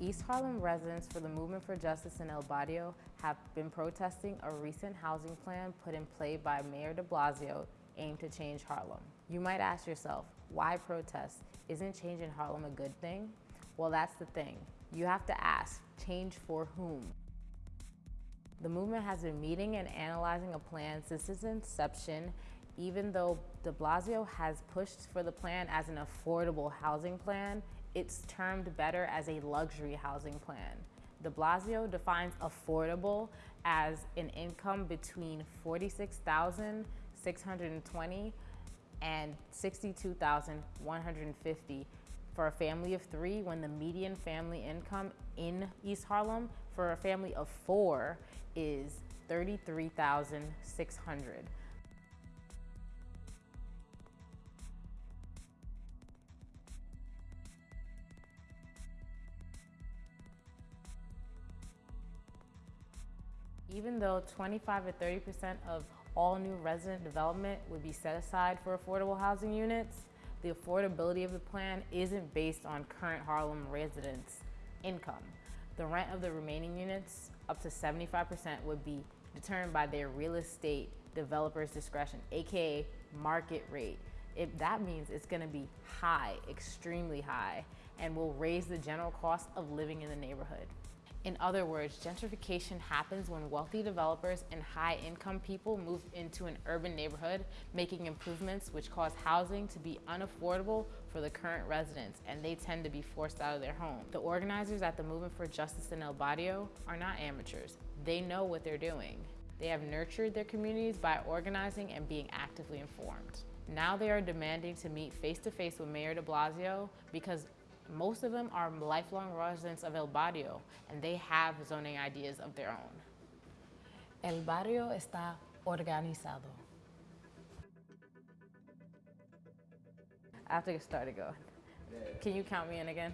East Harlem residents for the Movement for Justice in El Barrio have been protesting a recent housing plan put in play by Mayor de Blasio aimed to change Harlem. You might ask yourself, why protest? Isn't change in Harlem a good thing? Well, that's the thing. You have to ask, change for whom? The movement has been meeting and analyzing a plan since its inception, even though de Blasio has pushed for the plan as an affordable housing plan, it's termed better as a luxury housing plan. De Blasio defines affordable as an income between 46,620 and 62,150 for a family of three when the median family income in East Harlem for a family of four is 33,600. Even though 25 to 30% of all new resident development would be set aside for affordable housing units, the affordability of the plan isn't based on current Harlem residents' income. The rent of the remaining units, up to 75%, would be determined by their real estate developer's discretion, AKA market rate. If that means it's gonna be high, extremely high, and will raise the general cost of living in the neighborhood. In other words, gentrification happens when wealthy developers and high-income people move into an urban neighborhood, making improvements which cause housing to be unaffordable for the current residents, and they tend to be forced out of their home. The organizers at the Movement for Justice in El Barrio are not amateurs. They know what they're doing. They have nurtured their communities by organizing and being actively informed. Now they are demanding to meet face-to-face -face with Mayor de Blasio because most of them are lifelong residents of El Barrio and they have zoning ideas of their own. El barrio está organizado. I have to get started going. Can you count me in again?